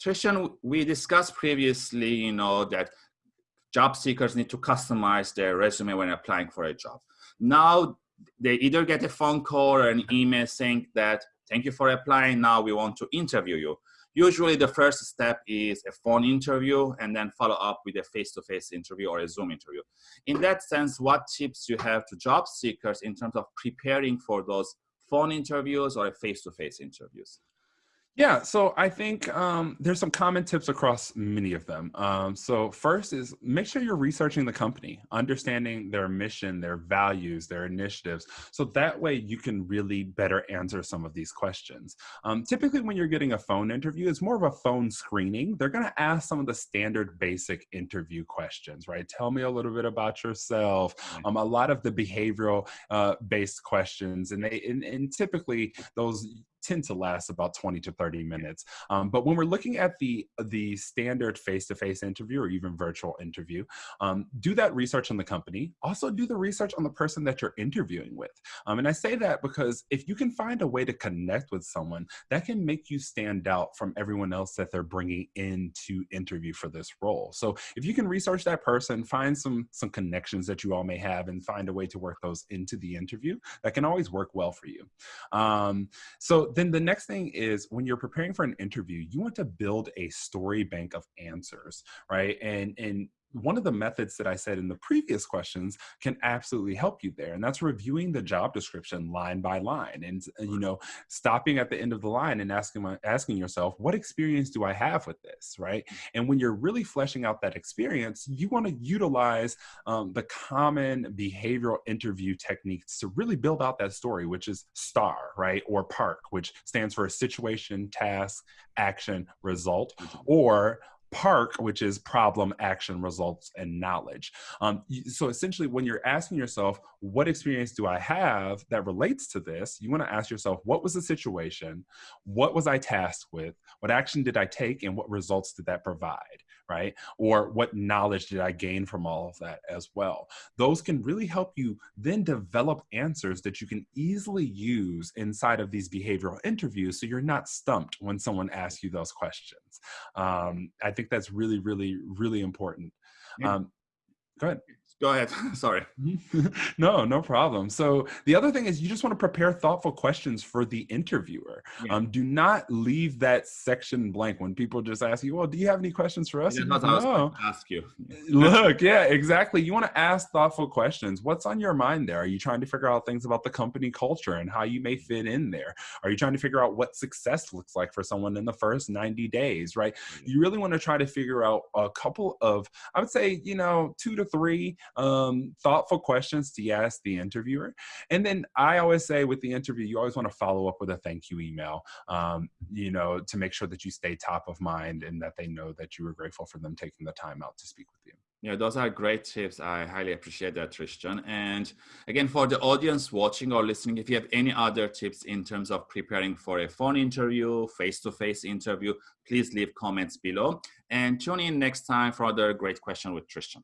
Tristan, we discussed previously, you know, that job seekers need to customize their resume when applying for a job. Now they either get a phone call or an email saying that, thank you for applying, now we want to interview you. Usually the first step is a phone interview and then follow up with a face-to-face -face interview or a Zoom interview. In that sense, what tips you have to job seekers in terms of preparing for those phone interviews or face-to-face -face interviews? Yeah, so I think um, there's some common tips across many of them. Um, so first is make sure you're researching the company, understanding their mission, their values, their initiatives. So that way you can really better answer some of these questions. Um, typically when you're getting a phone interview, it's more of a phone screening. They're gonna ask some of the standard basic interview questions, right? Tell me a little bit about yourself. Um, a lot of the behavioral uh, based questions and they and, and typically those tend to last about 20 to 30 minutes. Um, but when we're looking at the, the standard face-to-face -face interview or even virtual interview, um, do that research on the company. Also do the research on the person that you're interviewing with. Um, and I say that because if you can find a way to connect with someone, that can make you stand out from everyone else that they're bringing in to interview for this role. So if you can research that person, find some, some connections that you all may have and find a way to work those into the interview, that can always work well for you. Um, then the next thing is when you're preparing for an interview, you want to build a story bank of answers, right? And and one of the methods that I said in the previous questions can absolutely help you there. And that's reviewing the job description line by line and, uh, you know, stopping at the end of the line and asking, my, asking yourself, what experience do I have with this, right? And when you're really fleshing out that experience, you want to utilize um, the common behavioral interview techniques to really build out that story, which is STAR, right? Or PARK, which stands for situation, task, action, result, mm-hmm. or park which is problem action results and knowledge um, so essentially when you're asking yourself what experience do i have that relates to this you want to ask yourself what was the situation what was i tasked with what action did i take and what results did that provide right? Or what knowledge did I gain from all of that as well? Those can really help you then develop answers that you can easily use inside of these behavioral interviews so you're not stumped when someone asks you those questions. Um, I think that's really, really, really important. Um, go ahead. Go ahead. Sorry. no, no problem. So the other thing is you just want to prepare thoughtful questions for the interviewer. Yeah. Um, do not leave that section blank when people just ask you, well, do you have any questions for us? Yeah, no. ask you. Look, yeah, exactly. You want to ask thoughtful questions. What's on your mind there? Are you trying to figure out things about the company culture and how you may fit in there? Are you trying to figure out what success looks like for someone in the first 90 days, right? You really want to try to figure out a couple of, I would say, you know, two to three um, thoughtful questions to ask the interviewer. And then I always say with the interview, you always want to follow up with a thank you email, um, you know, to make sure that you stay top of mind and that they know that you were grateful for them taking the time out to speak with you. Yeah, those are great tips. I highly appreciate that, Tristan. And again, for the audience watching or listening, if you have any other tips in terms of preparing for a phone interview, face-to-face -face interview, please leave comments below. And tune in next time for another great question with Tristan.